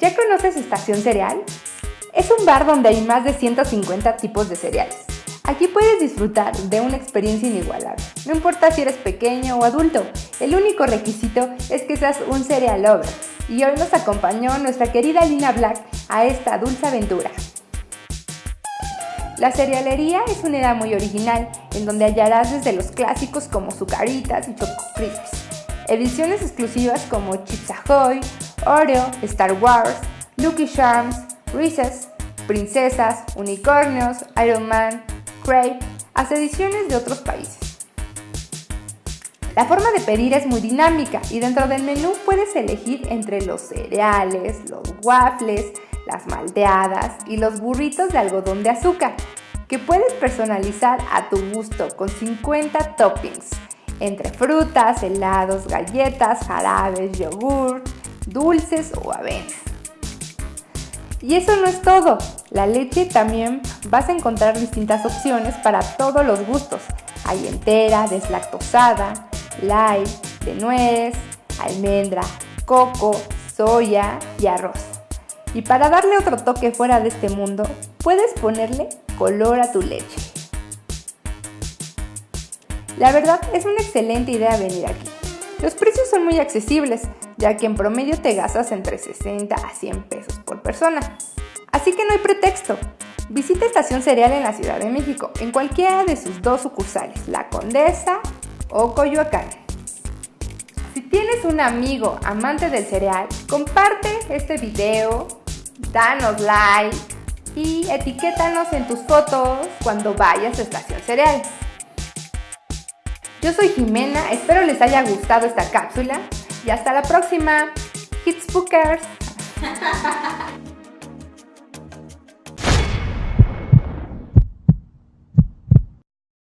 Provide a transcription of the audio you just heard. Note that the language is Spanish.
¿Ya conoces Estación Cereal? Es un bar donde hay más de 150 tipos de cereales. Aquí puedes disfrutar de una experiencia inigualable. No importa si eres pequeño o adulto, el único requisito es que seas un cereal lover. Y hoy nos acompañó nuestra querida Lina Black a esta dulce aventura. La cerealería es una era muy original, en donde hallarás desde los clásicos como Zucaritas y Choco ediciones exclusivas como Chips Ahoy, Oreo, Star Wars, Lucky Charms, Reese's, Princesas, Unicornios, Iron Man, Crave, hasta ediciones de otros países. La forma de pedir es muy dinámica y dentro del menú puedes elegir entre los cereales, los waffles, las malteadas y los burritos de algodón de azúcar, que puedes personalizar a tu gusto con 50 toppings, entre frutas, helados, galletas, jarabes, yogur, dulces o avena. Y eso no es todo, la leche también vas a encontrar distintas opciones para todos los gustos. Hay entera, deslactosada, light, de nuez, almendra, coco, soya y arroz. Y para darle otro toque fuera de este mundo, puedes ponerle color a tu leche. La verdad es una excelente idea venir aquí. Los precios son muy accesibles, ya que en promedio te gastas entre 60 a 100 pesos por persona. Así que no hay pretexto. Visita Estación Cereal en la Ciudad de México, en cualquiera de sus dos sucursales, La Condesa o Coyoacán. Si tienes un amigo amante del cereal, comparte este video, danos like y etiquétanos en tus fotos cuando vayas a Estación Cereal. Yo soy Jimena, espero les haya gustado esta cápsula y hasta la próxima. Hits Bookers.